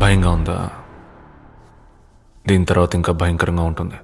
భయంగా ఉందా? దీని తర్వాత ఇంకా భయంకరంగా ఉంటుంది.